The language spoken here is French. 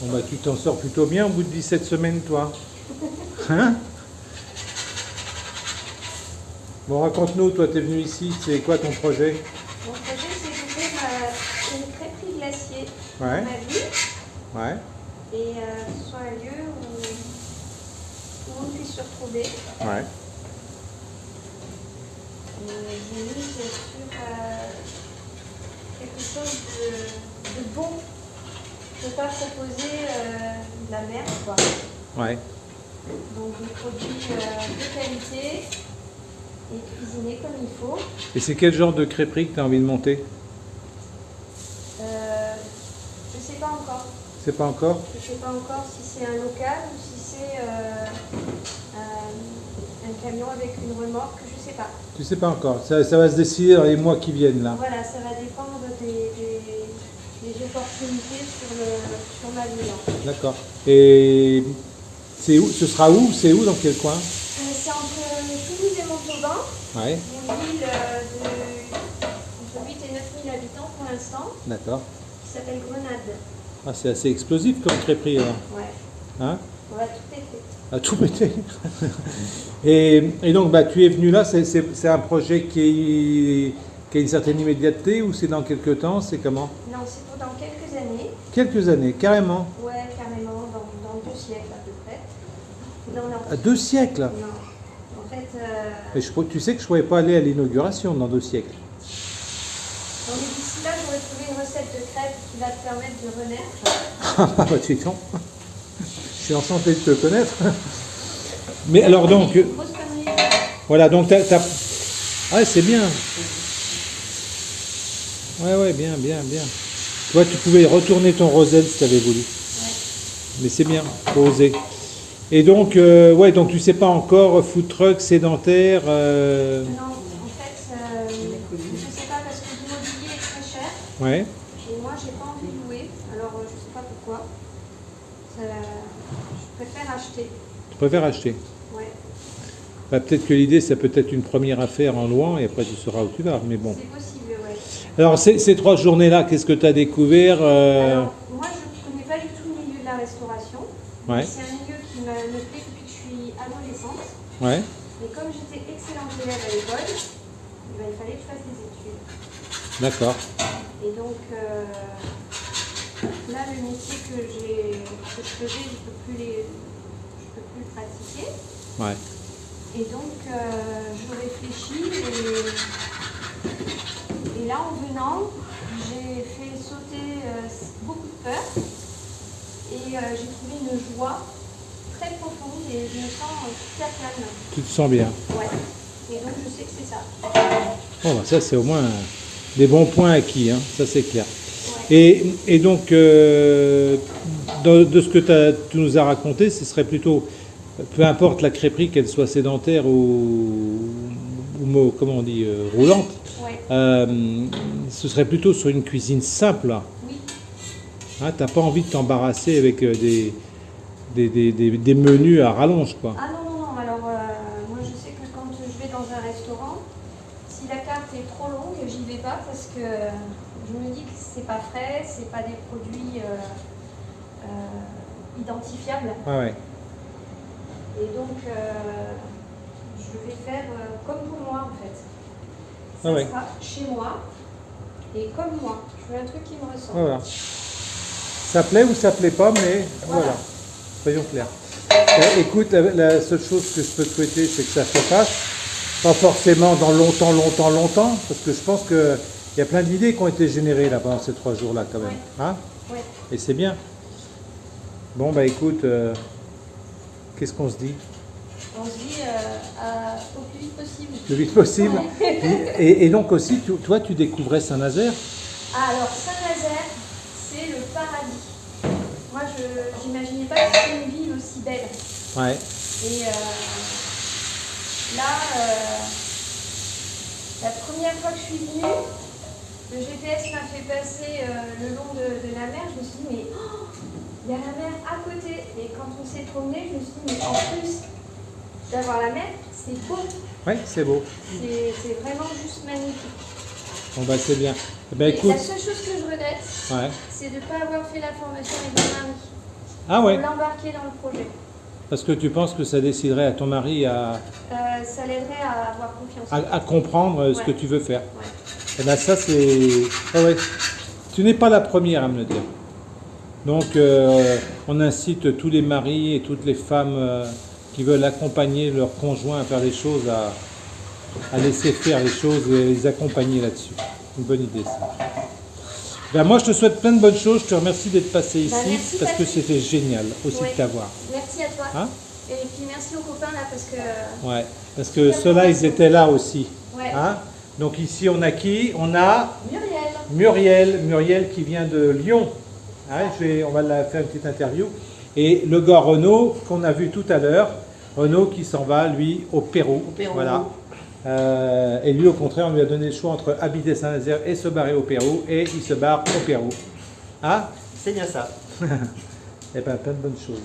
Bon bah tu t'en sors plutôt bien au bout de 17 semaines toi. Hein Bon raconte-nous, toi t'es venu ici, c'est quoi ton projet? Mon projet, c'est d'ouvrir euh, une crêperie glacier Ouais. dans ma ville Ouais. et euh, ce soit un lieu où, où on puisse se retrouver. Ouais. Et J'ai mis sur euh, quelque chose de, de bon. Je ne peux pas proposer euh, de la merde, quoi. Ouais. Donc des produits euh, de qualité et cuisinés comme il faut. Et c'est quel genre de crêperie que tu as envie de monter? Pas encore Je ne sais pas encore si c'est un local ou si c'est euh, un, un camion avec une remorque, je ne sais pas. Tu sais pas encore. Ça, ça va se décider dans les mois qui viennent là. Voilà, ça va dépendre des, des- des opportunités sur, le, sur ma ville. D'accord. Et c'est où Ce sera où C'est où Dans quel coin? Euh, c'est entre Toulouse et Montauban, Ouais. une ville euh, de entre 8 et 9 000 habitants pour l'instant, D'accord. qui s'appelle Grenade. Ah, c'est assez explosif comme crêperie alors. Ouais, Hein? On va tout péter. À tout péter. et, et donc, bah, tu es venu là, c'est- un projet qui, est- qui a une certaine immédiateté ou c'est dans quelques temps C'est comment? Non, c'est pour dans quelques années. Quelques années, carrément? Ouais, carrément, dans, dans deux siècles à peu près. Non, non. À deux siècles? Non. En fait, euh, je, tu sais que je ne pourrais pas aller à l'inauguration dans deux siècles là, j'aurais trouvé une recette de crêpes qui va te permettre de renaître. Ah bah tu. Je suis enchanté de te connaître. Mais alors donc, connerie. voilà, donc t'as... Ah c'est bien. Ouais, ouais, bien, bien, bien. Tu vois, tu pouvais retourner ton roselle si tu avais voulu. Mais c'est bien, faut oser. Et donc, euh, ouais, donc tu sais pas encore, food truck, sédentaire. euh, Non, en fait, euh, je ne sais pas parce que l'immobilier est très cher. Ouais, Et moi, j'ai pas envie de louer. Alors, euh, je sais pas pourquoi. Ça- je préfère acheter. tu préfères acheter. Ouais, Bah, peut-être que l'idée, c'est peut-être une première affaire en louant et après tu sauras où tu vas. Mais bon. c'est possible, ouais. Alors, ces, ces trois journées-là, qu'est-ce que tu as découvert euh, Alors, moi, je ne connais pas du tout le milieu de la restauration. Ouais, C'est un milieu qui me plaît depuis que je suis adolescente. ouais, Et comme j'étais excellente élève à l'école, eh ben, il fallait que je fasse des études. d'accord. Et donc, euh, là, le métier que, je faisais, je ne peux, plus les- je peux plus le pratiquer. Ouais. Et donc, euh, je réfléchis et, et là, en venant, j'ai fait sauter euh, beaucoup de peur et euh, j'ai trouvé une joie très profonde et je me sens super calme. Tu te sens bien. Ouais. Et donc, je sais que c'est ça. Bon, bah, ça, c'est au moins des bons points acquis, hein, ça c'est clair. Ouais. Et, et donc, euh, de, de ce que tu nous as raconté, ce serait plutôt, peu importe la crêperie, qu'elle soit sédentaire ou, ou comment on dit, euh, roulante, Ouais. euh, ce serait plutôt sur une cuisine simple. là. Oui. Hein, T'as pas envie de t'embarrasser avec des, des, des- des- des menus à rallonge, quoi. Ah non, non, non. Alors, euh, moi, je sais que quand je vais dans un restaurant, si la carte est trop longue, j'y vais pas parce que je me dis que c'est pas frais, c'est pas des produits euh, euh, identifiables. Ouais, ouais. Et donc, euh, je vais faire comme pour moi, en fait. Ça Ah ouais. sera chez moi et comme moi. Je veux un truc qui me ressemble. Voilà. Ça plaît ou ça plaît pas, mais voilà. Voilà. Soyons clairs. Écoute, la, la seule chose que je peux te souhaiter, c'est que ça se fasse. Pas forcément dans longtemps, longtemps, longtemps, parce que je pense qu'il y a plein d'idées qui ont été générées là pendant ces trois jours-là quand même. Ouais. Hein? Ouais. Et c'est bien. Bon, bah écoute, euh, qu'est-ce qu'on se dit? On se dit euh, à- au plus vite possible. Le vite possible. Et, et donc aussi, tu- toi, tu découvrais Saint-Nazaire? Ah, alors Saint-Nazaire, c'est le paradis. Moi, je n'imaginais pas que c'était une ville aussi belle. Ouais. Et euh, là, euh, la première fois que je suis venue, le GPS m'a fait passer euh, le long de, de la mer. Je me suis dit, mais oh, il y a la mer à côté. Et quand on s'est promené, je me suis dit, mais en plus, d'avoir la mer, c'est beau. Oui, c'est beau. C'est vraiment juste magnifique. Bon bah c'est bien. Eh ben écoute, la seule chose que je regrette, ouais. c'est de ne pas avoir fait la formation avec mon mari. Ah ouais, Pour l'embarquer dans le projet. Parce que tu penses que ça déciderait à ton mari à, Euh, ça l'aiderait à avoir confiance. à, à comprendre euh, ce que tu veux faire. Ouais. Eh ben ça c'est... Ah ouais. Tu n'es pas la première à me le dire. Donc euh, on incite tous les maris et toutes les femmes euh, qui veulent accompagner leur conjoint à faire les choses, à, à laisser faire les choses et les accompagner là-dessus. Une bonne idée ça. Ben, moi je te souhaite plein de bonnes choses, je te remercie d'être passé ici Ben, merci, parce que c'était génial aussi Ouais. de t'avoir. Merci à toi. Hein? Et puis merci aux copains là parce que. euh, Ouais, parce que ceux-là ils étaient là aussi. Ouais. Hein? Donc ici on a qui? On a Muriel. Muriel, Muriel qui vient de Lyon. Hein, je vais- on va la faire une petite interview. Et le gars Renaud qu'on a vu tout à l'heure, Renaud qui s'en va lui au Pérou. Pérou. Voilà. Euh, et lui au contraire on lui a donné le choix entre habiter Saint-Nazaire et se barrer au Pérou et il se barre au Pérou. Ah C'est bien ça. Eh ben plein de bonnes choses.